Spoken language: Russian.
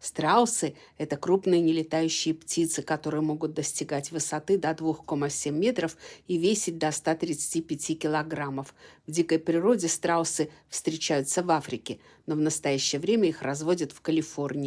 Страусы – это крупные нелетающие птицы, которые могут достигать высоты до 2,7 метров и весить до 135 килограммов. В дикой природе страусы встречаются в Африке, но в настоящее время их разводят в Калифорнии.